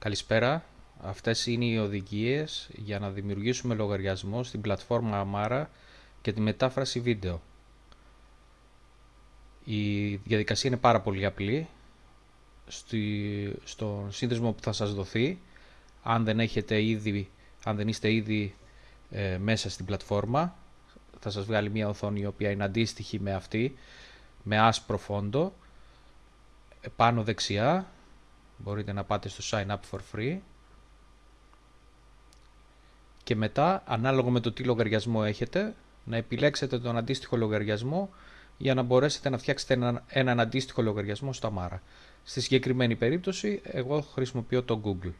Καλησπέρα. Αυτές είναι οι οδηγίες για να δημιουργήσουμε λογαριασμό στην πλατφόρμα Amara και τη μετάφραση βίντεο. Η διαδικασία είναι πάρα πολύ απλή. Στη, στο σύνδεσμο που θα σας δοθεί, αν δεν, έχετε ήδη, αν δεν είστε ήδη ε, μέσα στην πλατφόρμα, θα σας βγάλει μια οθόνη η οποία είναι αντίστοιχη με αυτή, με άσπρο φόντο. Πάνω δεξιά μπορείτε να πάτε στο sign up for free και μετά ανάλογα με το τι λογαριασμό έχετε να επιλέξετε τον αντίστοιχο λογαριασμό για να μπορέσετε να φτιάξετε έναν, έναν αντίστοιχο λογαριασμό στο Amara. Στη συγκεκριμένη περίπτωση εγώ χρησιμοποιώ το Google.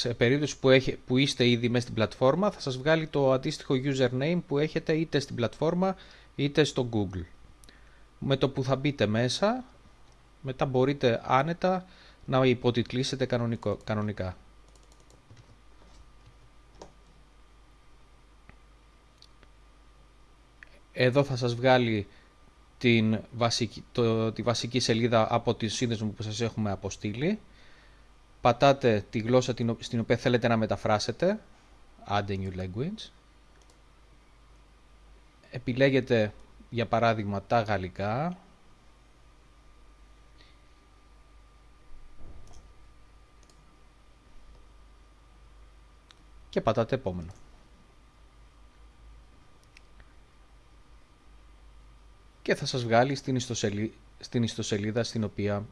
Σε περίπτωση που, έχει, που είστε ήδη μέσα στην πλατφόρμα θα σας βγάλει το αντίστοιχο username που έχετε είτε στην πλατφόρμα είτε στο Google. Με το που θα μπείτε μέσα μετά μπορείτε άνετα να υποτιτλήσετε κανονικό, κανονικά. Εδώ θα σας βγάλει την βασική, το, τη βασική σελίδα από τη σύνδεσμο που σας έχουμε αποστείλει πατάτε τη γλώσσα στην οποία θέλετε να μεταφράσετε, add a new language, επιλέγετε για παράδειγμα τα γαλλικά, και πατάτε επόμενο. Και θα σας βγάλει στην, ιστοσελίδα στην οποία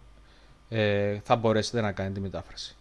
ε, θα μπορέσετε να κάνετε τη μετάφραση.